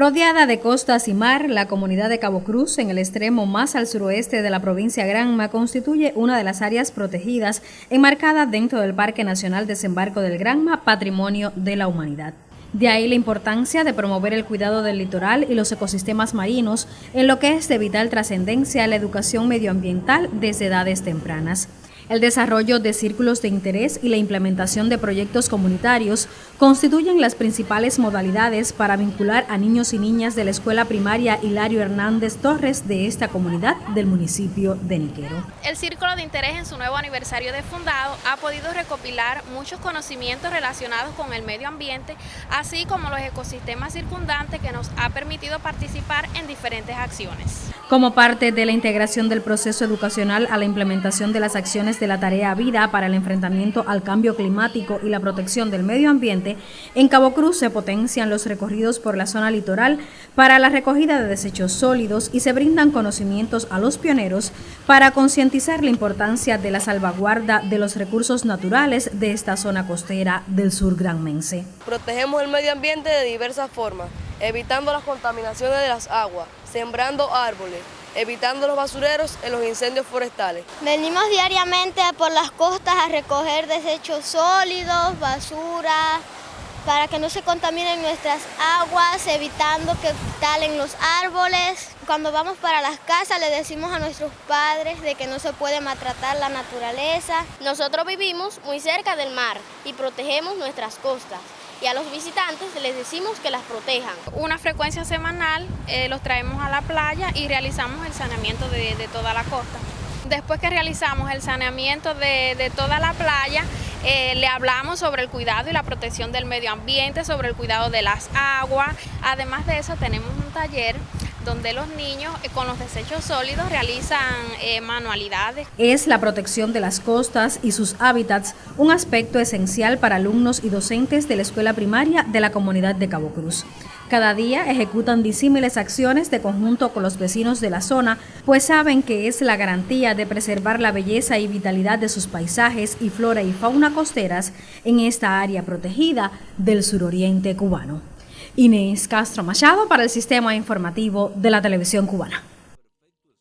Rodeada de costas y mar, la comunidad de Cabo Cruz, en el extremo más al suroeste de la provincia Granma, constituye una de las áreas protegidas enmarcada dentro del Parque Nacional Desembarco del Granma, Patrimonio de la Humanidad. De ahí la importancia de promover el cuidado del litoral y los ecosistemas marinos, en lo que es de vital trascendencia la educación medioambiental desde edades tempranas. El desarrollo de círculos de interés y la implementación de proyectos comunitarios constituyen las principales modalidades para vincular a niños y niñas de la escuela primaria Hilario Hernández Torres de esta comunidad del municipio de Niquero. El Círculo de Interés en su nuevo aniversario de fundado ha podido recopilar muchos conocimientos relacionados con el medio ambiente, así como los ecosistemas circundantes que nos ha permitido participar en diferentes acciones. Como parte de la integración del proceso educacional a la implementación de las acciones de la tarea Vida para el enfrentamiento al cambio climático y la protección del medio ambiente, en Cabo Cruz se potencian los recorridos por la zona litoral para la recogida de desechos sólidos y se brindan conocimientos a los pioneros para concientizar la importancia de la salvaguarda de los recursos naturales de esta zona costera del sur granmense. Protegemos el medio ambiente de diversas formas, evitando las contaminaciones de las aguas, sembrando árboles, evitando los basureros en los incendios forestales. Venimos diariamente por las costas a recoger desechos sólidos, basura, para que no se contaminen nuestras aguas, evitando que talen los árboles. Cuando vamos para las casas le decimos a nuestros padres de que no se puede maltratar la naturaleza. Nosotros vivimos muy cerca del mar y protegemos nuestras costas y a los visitantes les decimos que las protejan. Una frecuencia semanal eh, los traemos a la playa y realizamos el saneamiento de, toda la costa. Después que realizamos el saneamiento de, toda la playa, eh, le hablamos sobre el cuidado y la protección del medio ambiente, sobre el cuidado de las aguas. Además de eso tenemos un taller donde los niños eh, con los desechos sólidos realizan eh, manualidades. Es la protección de las costas y sus hábitats un aspecto esencial para alumnos y docentes de la escuela primaria de la comunidad de Cabo Cruz. Cada día ejecutan disímiles acciones de conjunto con los vecinos de la zona, pues saben que es la garantía de preservar la belleza y vitalidad de sus paisajes y flora y fauna costeras en esta área protegida del suroriente cubano. Inés Castro Machado para el Sistema Informativo de la Televisión Cubana.